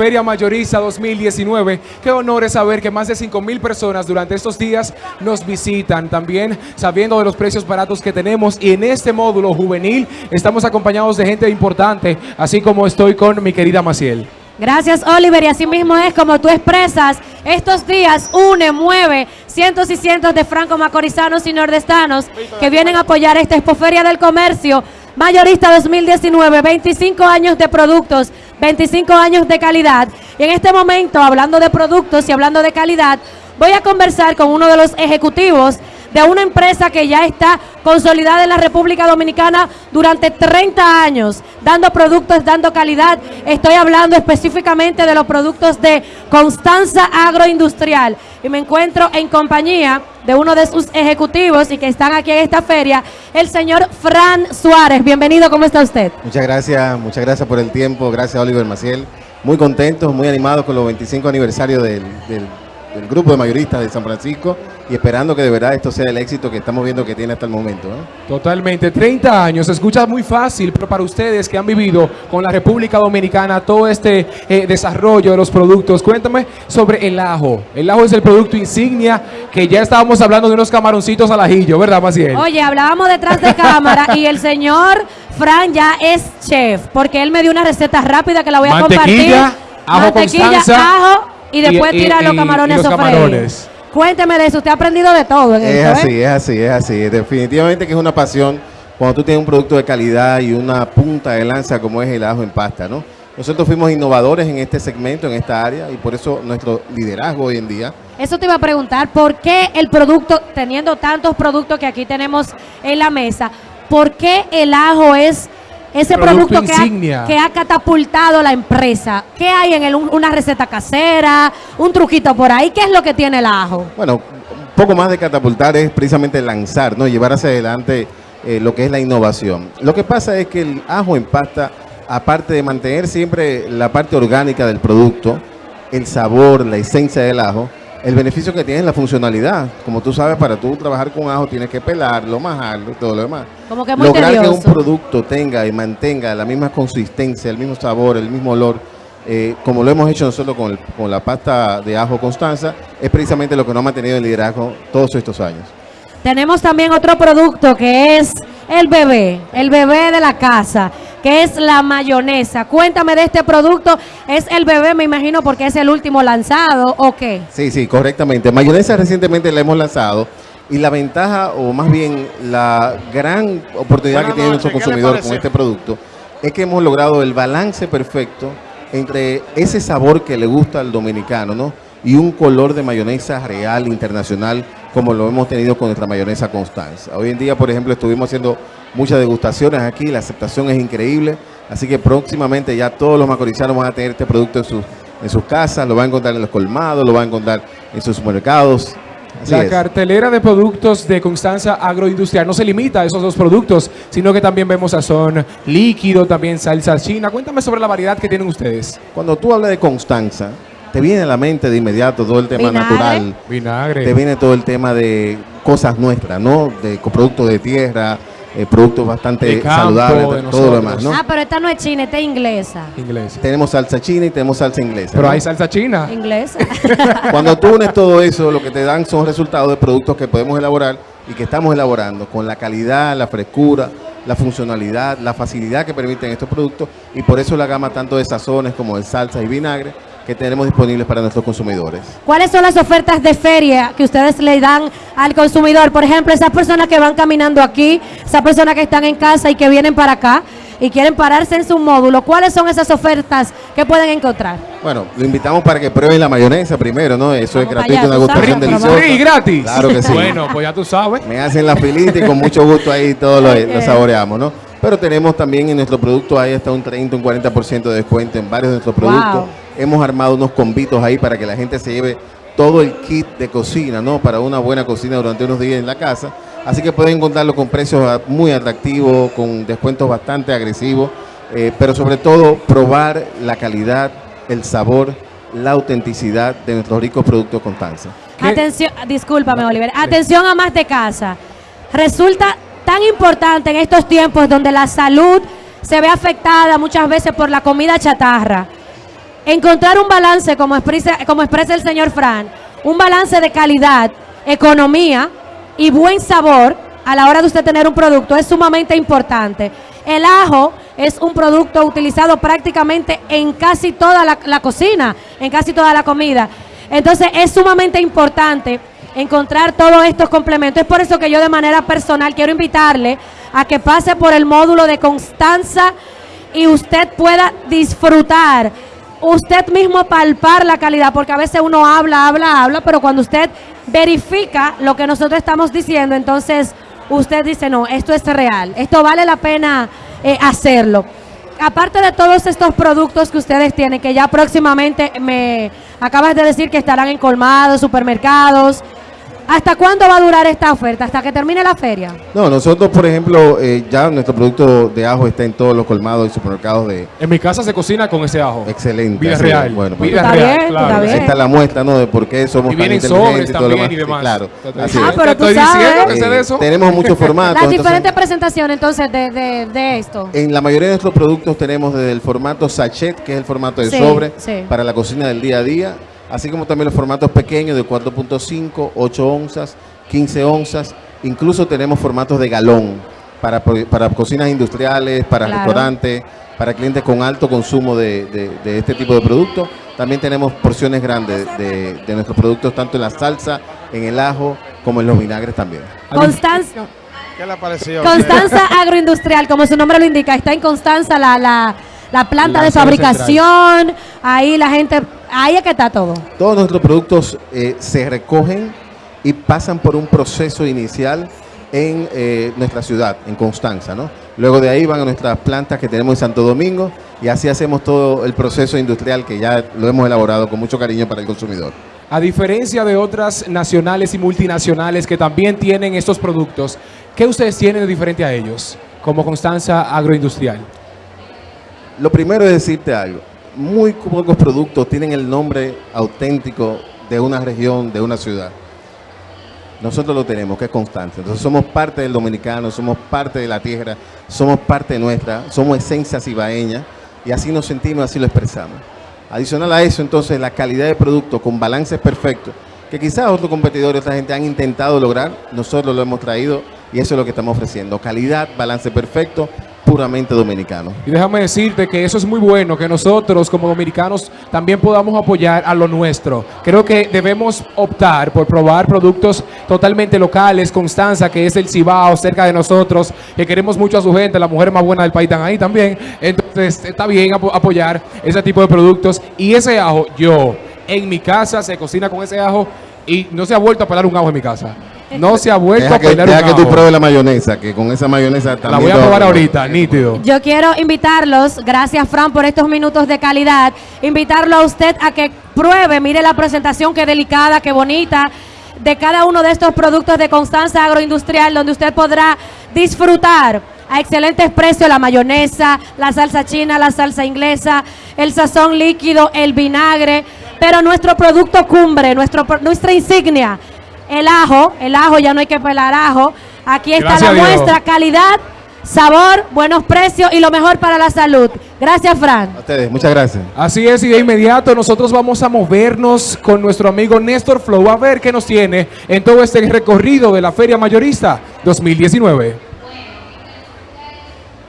Feria Mayorista 2019. Qué honor es saber que más de 5 mil personas durante estos días nos visitan. También sabiendo de los precios baratos que tenemos y en este módulo juvenil estamos acompañados de gente importante, así como estoy con mi querida Maciel. Gracias, Oliver. Y así mismo es como tú expresas. Estos días une, mueve cientos y cientos de franco-macorizanos y nordestanos que vienen a apoyar esta Expoferia del Comercio Mayorista 2019. 25 años de productos, 25 años de calidad. Y en este momento, hablando de productos y hablando de calidad, voy a conversar con uno de los ejecutivos de una empresa que ya está consolidada en la República Dominicana durante 30 años, dando productos, dando calidad. Estoy hablando específicamente de los productos de Constanza Agroindustrial. Y me encuentro en compañía de uno de sus ejecutivos y que están aquí en esta feria, el señor Fran Suárez. Bienvenido, ¿cómo está usted? Muchas gracias, muchas gracias por el tiempo. Gracias, Oliver Maciel. Muy contentos, muy animados con los 25 aniversarios del, del del grupo de mayoristas de San Francisco y esperando que de verdad esto sea el éxito que estamos viendo que tiene hasta el momento. Totalmente, 30 años, se escucha muy fácil, pero para ustedes que han vivido con la República Dominicana todo este eh, desarrollo de los productos, cuéntame sobre el ajo. El ajo es el producto insignia que ya estábamos hablando de unos camaroncitos al ajillo, ¿verdad, Maciel? Oye, hablábamos detrás de cámara y el señor Fran ya es chef, porque él me dio una receta rápida que la voy a compartir. Ajo Mantequilla, ajo y después tirar los camarones a Cuénteme de eso, usted ha aprendido de todo en Es así, ¿eh? es así, es así. Definitivamente que es una pasión cuando tú tienes un producto de calidad y una punta de lanza como es el ajo en pasta, ¿no? Nosotros fuimos innovadores en este segmento, en esta área, y por eso nuestro liderazgo hoy en día. Eso te iba a preguntar, ¿por qué el producto, teniendo tantos productos que aquí tenemos en la mesa, por qué el ajo es ese producto, que, ha, catapultado la empresa. ¿Qué hay en él? ¿Una receta casera? ¿Un truquito por ahí? ¿Qué es lo que tiene el ajo? Bueno, un poco más de catapultar es precisamente lanzar, ¿no? Llevar hacia adelante eh, lo que es la innovación. Lo que pasa es que el ajo en pasta, aparte de mantener siempre la parte orgánica del producto, el sabor, la esencia del ajo, el beneficio que tiene es la funcionalidad. Como tú sabes, para tú trabajar con ajo tienes que pelarlo, majarlo y todo lo demás. Como que muy Lograr que un producto tenga y mantenga la misma consistencia, el mismo sabor, el mismo olor, eh, como lo hemos hecho nosotros con, con la pasta de ajo Constanza, es precisamente lo que nos ha mantenido el liderazgo todos estos años. Tenemos también otro producto que es el bebé, el bebé de la casa que es la mayonesa. Cuéntame de este producto. ¿Es el bebé, me imagino, porque es el último lanzado o qué? Sí, sí, correctamente. Mayonesa recientemente la hemos lanzado. Y la ventaja, o más bien la gran oportunidad que tiene nuestro consumidor con este producto, es que hemos logrado el balance perfecto entre ese sabor que le gusta al dominicano, ¿no? Y un color de mayonesa real, internacional, como lo hemos tenido con nuestra mayonesa Constanza. Hoy en día, por ejemplo, estuvimos haciendo muchas degustaciones aquí, la aceptación es increíble, así que próximamente ya todos los macorizanos van a tener este producto en sus, en sus casas, lo van a encontrar en los colmados, lo van a encontrar en sus supermercados. la cartelera de productos de Constanza Agroindustrial no se limita a esos dos productos, sino que también vemos sazón líquido, también salsa china. Cuéntame sobre la variedad que tienen ustedes. Cuando tú hablas de Constanza, te viene a la mente de inmediato todo el tema natural. Vinagre. Te viene todo el tema de cosas nuestras, ¿no? De productos de tierra, eh, productos bastante saludables, todo lo demás, ¿no? Ah, pero esta no es china, esta es inglesa. Inglesa. Tenemos salsa china y tenemos salsa inglesa. Pero hay salsa china. Inglesa. Cuando tú unes todo eso, lo que te dan son resultados de productos que podemos elaborar y que estamos elaborando con la calidad, la frescura, la funcionalidad, la facilidad que permiten estos productos y por eso la gama tanto de sazones como de salsa y vinagre que tenemos disponibles para nuestros consumidores. ¿Cuáles son las ofertas de feria que ustedes le dan al consumidor? Por ejemplo, esas personas que van caminando aquí, esas personas que están en casa y que vienen para acá y quieren pararse en su módulo, ¿cuáles son esas ofertas que pueden encontrar? Bueno, lo invitamos para que prueben la mayonesa primero, ¿no? Eso es gratuito, una gustación deliciosa. ¿Y gratis? Claro que sí. bueno, pues ya tú sabes. Me hacen la filita y con mucho gusto ahí todo lo, lo saboreamos, ¿no? Pero tenemos también en nuestro producto ahí hasta un 30, un 40% de descuento en varios de nuestros productos. Hemos armado unos convitos ahí para que la gente se lleve todo el kit de cocina, ¿no? Para una buena cocina durante unos días en la casa. Así que pueden encontrarlo con precios muy atractivos, con descuentos bastante agresivos, eh, pero sobre todo probar la calidad, el sabor, la autenticidad de nuestros ricos productos Constanza. Atención, discúlpame Oliver, atención a más de casa. Resulta tan importante en estos tiempos donde la salud se ve afectada muchas veces por la comida chatarra. Encontrar un balance, como expresa, el señor Fran, un balance de calidad, economía y buen sabor a la hora de usted tener un producto es sumamente importante. El ajo es un producto utilizado prácticamente en casi toda la, la cocina, en casi toda la comida. Entonces es sumamente importante encontrar todos estos complementos. Es por eso que yo de manera personal quiero invitarle a que pase por el módulo de Constanza y usted pueda disfrutar, usted mismo palpar la calidad, porque a veces uno habla, habla, habla, pero cuando usted verifica lo que nosotros estamos diciendo, entonces usted dice, no, esto es real, esto vale la pena eh, hacerlo. Aparte de todos estos productos que ustedes tienen, que ya próximamente me acabas de decir que estarán en colmados, supermercados, ¿Hasta cuándo va a durar esta oferta? ¿Hasta que termine la feria? No, nosotros, por ejemplo, eh, ya nuestro producto de ajo está en todos los colmados y supermercados de... En mi casa se cocina con ese ajo. Excelente. Vida así, real. Bueno, Vida Está real, bien, claro. está bien. Ahí está la muestra, ¿no? De por qué somos Y tan vienen inteligentes sobres y todo lo también demás. y demás. Claro. Así Ah, es. pero tú sabes. diciendo que sé de Eh, eso. tenemos muchos formatos. Las entonces, diferentes presentaciones entonces de, de, de esto. En la mayoría de nuestros productos tenemos desde el formato sachet, que es el formato de Sí, sobre, sí. para la cocina del día a día, así como también los formatos pequeños de 4.5, 8 onzas, 15 onzas, incluso tenemos formatos de galón para, para cocinas industriales, para Claro. restaurantes, para clientes con alto consumo de, de- de este tipo de productos. También tenemos porciones grandes de, de nuestros productos, tanto en la salsa, en el ajo, como en los vinagres también. Constanza, ¿Qué le pareció? Constanza Agroindustrial, como su nombre lo indica, está en Constanza la, la, la planta La de fabricación, ahí la gente, ahí es que está todo. Todos nuestros productos eh, se recogen y pasan por un proceso inicial en eh, nuestra ciudad, en Constanza, ¿no? Luego de ahí van a nuestras plantas que tenemos en Santo Domingo y así hacemos todo el proceso industrial que ya lo hemos elaborado con mucho cariño para el consumidor. A diferencia de otras nacionales y multinacionales que también tienen estos productos, ¿qué ustedes tienen de diferente a ellos como Constanza Agroindustrial? Lo primero es decirte algo. Muy pocos productos tienen el nombre auténtico de una región, de una ciudad. Nosotros lo tenemos, que es Constanza. Entonces somos parte del dominicano, somos parte de la tierra, somos parte nuestra, somos esencia cibaeña y así nos sentimos, así lo expresamos. Adicional a eso, entonces, la calidad de producto con balances perfectos, que quizás otros competidores, otra gente han intentado lograr, nosotros lo hemos traído y eso es lo que estamos ofreciendo. Calidad, balance perfecto, puramente dominicano. Y déjame decirte que eso es muy bueno, que nosotros como dominicanos también podamos apoyar a lo nuestro. Creo que debemos optar por probar productos totalmente locales, Constanza, que es el Cibao, cerca de nosotros, que queremos mucho a su gente, la mujer más buena del país están ahí también. Entonces está bien apo- apoyar ese tipo de productos. Y ese ajo, yo, en mi casa se cocina con ese ajo y no se ha vuelto a pelar un ajo en mi casa. No se ha vuelto Deja a que, deja un que tú pruebes la mayonesa, que con esa mayonesa también... La voy a todo- probar ahorita, nítido. Yo quiero invitarlos, gracias Fran por estos minutos de calidad, invitarlo a usted a que pruebe, mire la presentación, qué delicada, qué bonita, de cada uno de estos productos de Constanza Agroindustrial, donde usted podrá disfrutar a excelentes precios la mayonesa, la salsa china, la salsa inglesa, el sazón líquido, el vinagre, pero nuestro producto cumbre, nuestro, pro- nuestra insignia, el ajo, el ajo, ya no hay que pelar ajo, aquí está Gracias la Dios. muestra, calidad, sabor, buenos precios y lo mejor para la salud. Gracias, Fran. A ustedes, muchas gracias. Así es, y de inmediato nosotros vamos a movernos con nuestro amigo Néstor Flow a ver qué nos tiene en todo este recorrido de la Feria Mayorista 2019.